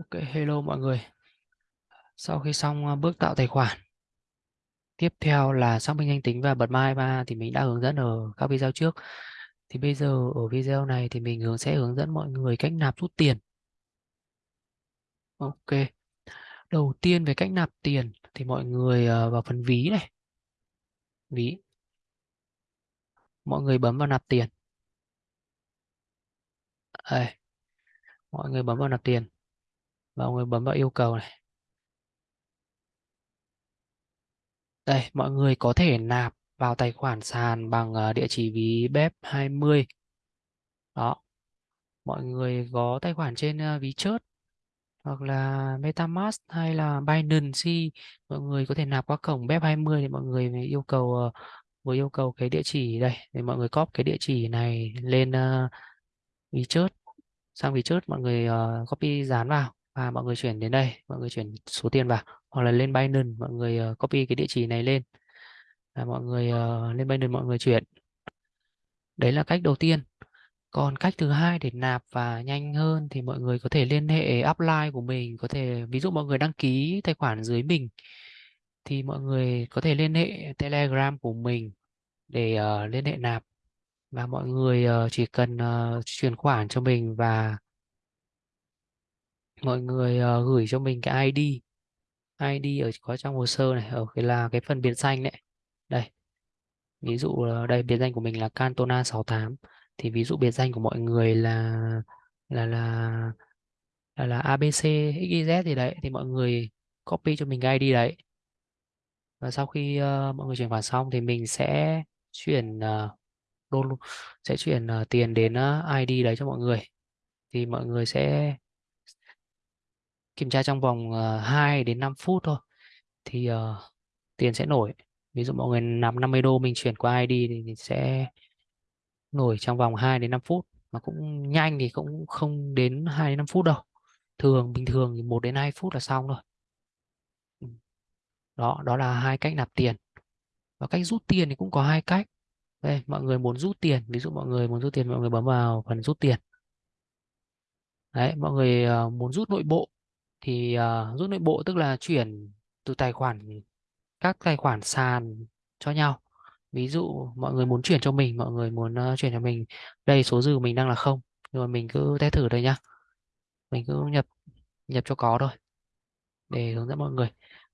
Ok, hello mọi người. Sau khi xong ờ, bước tạo tài khoản, tiếp theo là xác minh danh tính và bật mai ba thì mình đã hướng dẫn ở các video trước. Thì bây giờ ở video này thì mình hướng sẽ hướng dẫn mọi người cách nạp rút tiền. Ok. Đầu tiên về cách nạp tiền thì mọi người ờ, vào phần ví này. Ví. Mọi người bấm vào nạp tiền. Đây. Mọi người bấm vào nạp tiền. Và mọi người bấm vào yêu cầu này. Đây, mọi người có thể nạp vào tài khoản sàn bằng ờ, địa chỉ ví bếp 20 Đó. Mọi người có tài khoản trên ờ, ví chớt hoặc là MetaMask hay là Binance mọi người có thể nạp qua cổng BEP20 thì mọi người yêu cầu ờ, vừa yêu cầu cái địa chỉ đây để mọi người copy cái địa chỉ này lên uh, ví chớt sang ví chớt mọi người uh, copy dán vào và mọi người chuyển đến đây mọi người chuyển số tiền vào hoặc là lên Binance mọi người uh, copy cái địa chỉ này lên. Và mọi người uh, lên Binance mọi người chuyển. Đấy là cách đầu tiên. Còn cách thứ hai để nạp và nhanh hơn thì mọi người có thể liên hệ upline của mình có thể ví dụ mọi người đăng ký tài khoản dưới mình thì mọi người có thể liên hệ telegram của mình để uh, liên hệ nạp. Và mọi người uh, chỉ cần uh, chuyển khoản cho mình và mọi người uh, gửi cho mình cái ID ID ở có trong hồ sơ này ở cái là cái phần biệt danh đấy. Đây. Ví dụ ờ, đây biệt danh của mình là Cantona 68 thì ví dụ biệt danh của mọi người là là là là, là ABC XYZ gì đấy thì mọi người copy cho mình cái ID đấy. Và sau khi uh, mọi người chuyển khoản xong thì mình sẽ chuyển uh, đô sẽ chuyển uh, tiền đến uh, ID đấy cho mọi người. Thì mọi người sẽ kiểm tra trong vòng ờ, uh, 2 đến 5 phút thôi thì uh, tiền sẽ nổi. Ví dụ mọi người nạp 50 đô mình chuyển qua ID thì sẽ nổi trong vòng 2 đến 5 phút. Mà cũng nhanh thì cũng không đến 2 đến 5 phút đâu. Thường bình thường thì 1 đến 2 phút là xong rồi ừ. đó đó là hai cách nạp tiền. Và cách rút tiền thì cũng có hai cách. Đây mọi người muốn rút tiền ví dụ mọi người muốn rút tiền mọi người bấm vào phần rút tiền. Đấy mọi người ờ, muốn rút nội bộ thì ờ, uh, rút nội bộ tức là chuyển từ tài khoản các tài khoản sàn cho nhau. Ví dụ mọi người muốn chuyển cho mình mọi người muốn uh, chuyển cho mình đây số dư của mình đang là không rồi mình cứ test thử đây nhá. Mình cứ nhập nhập cho có thôi để hướng dẫn mọi người.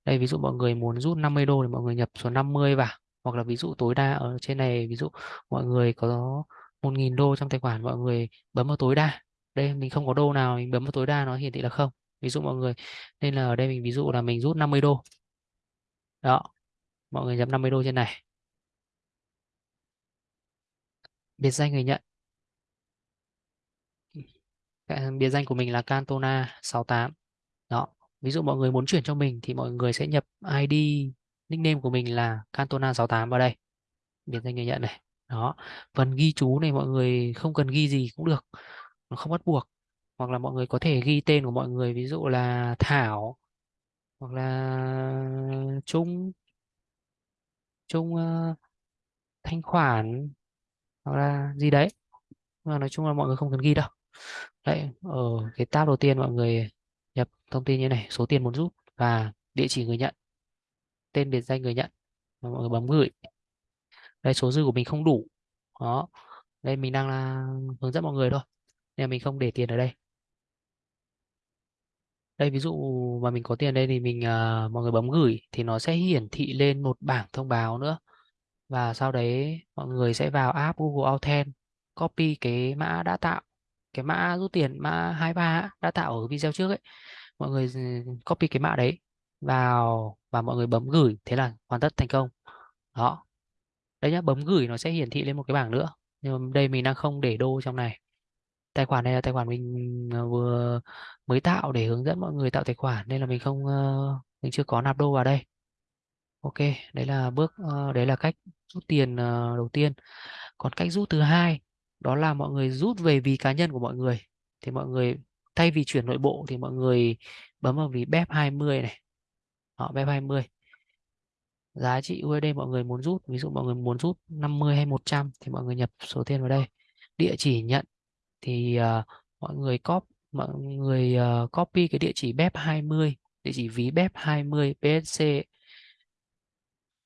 Đây ví dụ mọi người muốn rút 50 đô thì mọi người nhập số 50 vào. Hoặc là ví dụ tối đa ở trên này ví dụ mọi người có 1.000 đô trong tài khoản mọi người bấm vào tối đa. Đây mình không có đô nào mình bấm vào tối đa nó hiển thị là không ví dụ mọi người, nên là ở đây mình ví dụ là mình rút 50 đô. Đó, mọi người nhập 50 đô trên này. Biệt danh người nhận. Biệt danh của mình là Cantona 68 đó, ví dụ mọi người muốn chuyển cho mình thì mọi người sẽ nhập ID nickname của mình là Cantona 68 vào đây. Biệt danh người nhận này. Đó, phần ghi chú này mọi người không cần ghi gì cũng được. Nó không bắt buộc hoặc là mọi người có thể ghi tên của mọi người ví dụ là Thảo hoặc là Trung Trung uh, thanh khoản hoặc là gì đấy. Mà nói chung là mọi người không cần ghi đâu. Đấy ở cái tab đầu tiên mọi người nhập thông tin như này số tiền muốn rút và địa chỉ người nhận tên biệt danh người nhận và mọi người bấm gửi. Đây số dư của mình không đủ. Đó đây mình đang là hướng dẫn mọi người thôi. Nên mình không để tiền ở đây đây ví dụ mà mình có tiền đây thì mình uh, mọi người bấm gửi thì nó sẽ hiển thị lên một bảng thông báo nữa. Và sau đấy mọi người sẽ vào app Google Authent copy cái mã đã tạo cái mã rút tiền mã 23 đã tạo ở video trước ấy. Mọi người ừ, copy cái mã đấy vào và mọi người bấm gửi thế là hoàn tất thành công. Đó. Đấy nhá bấm gửi nó sẽ hiển thị lên một cái bảng nữa. Nhưng mà đây mình đang không để đô trong này tài khoản này là tài khoản mình ờ, vừa mới tạo để hướng dẫn mọi người tạo tài khoản, nên là mình không ờ, mình chưa có nạp đô vào đây. Ok, đấy là bước ờ, đấy là cách rút tiền đầu tiên. Còn cách rút thứ hai, đó là mọi người rút về ví cá nhân của mọi người. Thì mọi người, thay vì chuyển nội bộ thì mọi người bấm vào ví BEP 20 này. Họ BEP 20 giá trị USD mọi người muốn rút, ví dụ mọi người muốn rút 50 hay 100 thì mọi người nhập số tiền vào đây. Địa chỉ nhận thì uh, mọi người copy mọi người uh, copy cái địa chỉ BEP20 địa chỉ ví BEP20 BSC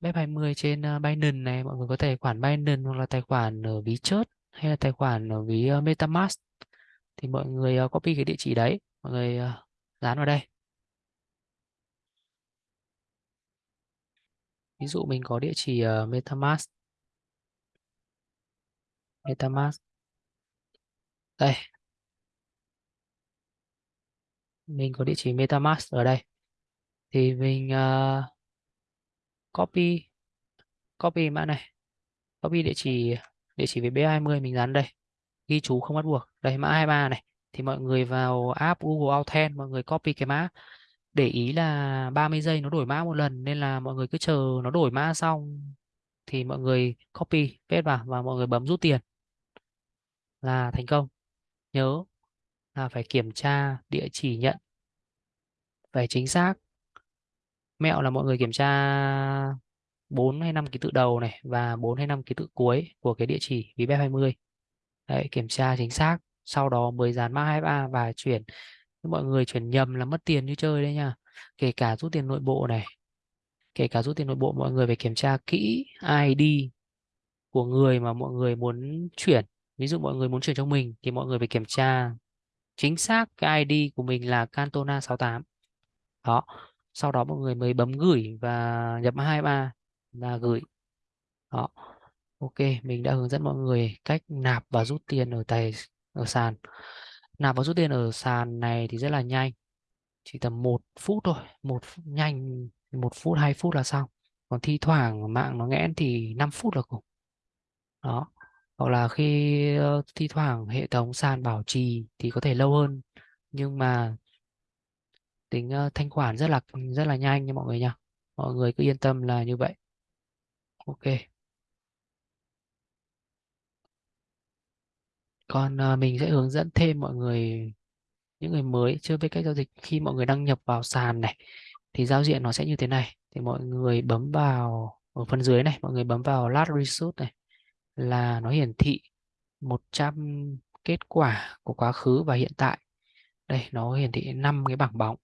BEP20 trên uh, Binance này. Mọi người có tài khoản Binance hoặc là tài khoản ở ví chớt hay là tài khoản ở ví uh, MetaMask thì mọi người uh, copy cái địa chỉ đấy. Mọi người uh, dán vào đây. Ví dụ mình có địa chỉ uh, MetaMask. MetaMask đây. Mình có địa chỉ MetaMask ở đây. Thì mình uh, copy copy mã này. Copy địa chỉ địa chỉ về B20 mình dán đây. Ghi chú không bắt buộc. Đây mã 23 này. Thì mọi người vào app Google Authent mọi người copy cái mã. Để ý là 30 giây nó đổi mã một lần nên là mọi người cứ chờ nó đổi mã xong thì mọi người copy paste vào và mọi người bấm rút tiền. Là thành công nhớ là phải kiểm tra địa chỉ nhận phải chính xác. Mẹo là mọi người kiểm tra 4 hay 5 ký tự đầu này và 4 hay 5 ký tự cuối của cái địa chỉ VBF 20 Đấy, kiểm tra chính xác sau đó mới dán mã 23 và chuyển. Mọi người chuyển nhầm là mất tiền như chơi đấy nha. Kể cả rút tiền nội bộ này kể cả rút tiền nội bộ mọi người phải kiểm tra kỹ ID của người mà mọi người muốn chuyển ví dụ mọi người muốn chuyển cho mình thì mọi người phải kiểm tra chính xác cái ID của mình là Cantona 68 đó, sau đó mọi người mới bấm gửi và nhập 23 là gửi. Đó, ok, mình đã hướng dẫn mọi người cách nạp và rút tiền ở tài, ở sàn. Nạp và rút tiền ở sàn này thì rất là nhanh, chỉ tầm một phút thôi, một phút nhanh, một phút, hai phút là xong. Còn thi thoảng mạng nó nghẽn thì 5 phút là cùng. Đó hoặc là khi uh, thi thoảng hệ thống sàn bảo trì thì có thể lâu hơn. Nhưng mà tính uh, thanh khoản rất là rất là nhanh nha mọi người nha. Mọi người cứ yên tâm là như vậy. Ok. Còn uh, mình sẽ hướng dẫn thêm mọi người những người mới chưa biết cách giao dịch khi mọi người đăng nhập vào sàn này thì giao diện nó sẽ như thế này. Thì mọi người bấm vào ở phần dưới này mọi người bấm vào last resource này là nó hiển thị 100 kết quả của quá khứ và hiện tại. Đây, nó hiển thị 5 cái bảng bóng.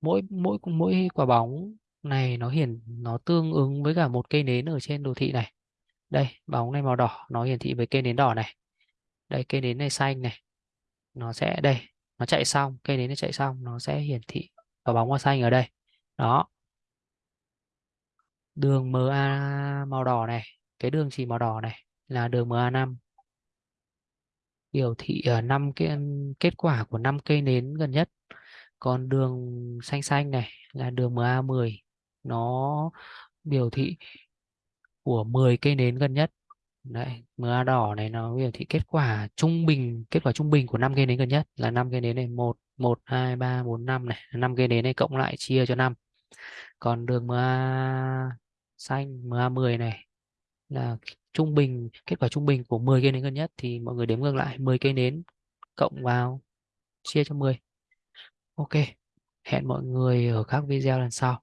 Mỗi mỗi mỗi quả bóng này nó hiển, nó tương ứng với cả một cây nến ở trên đồ thị này. Đây, bóng này màu đỏ, nó hiển thị với cây nến đỏ này. Đây, cây nến này xanh này. Nó sẽ, đây, nó chạy xong, cây nến nó chạy xong, nó sẽ hiển thị quả bóng màu xanh ở đây. Đó. Đường MA màu đỏ này cái đường chỉ màu đỏ này là đường MA5 biểu thị ở năm cái, kết quả của năm cây nến gần nhất. Còn đường xanh xanh này là đường MA10 nó biểu thị của 10 cây nến gần nhất. Đấy MA đỏ này nó biểu thị kết quả trung bình, kết quả trung bình của năm cây nến gần nhất là năm cây nến này một một, hai, ba, bốn, năm này. Năm cây nến này cộng lại chia cho năm. Còn đường MA xanh MA10 này là trung bình, kết quả trung bình của 10 cây nến gần nhất thì mọi người đếm ngược lại 10 cây nến cộng vào chia cho 10 ok, hẹn mọi người ở các video lần sau.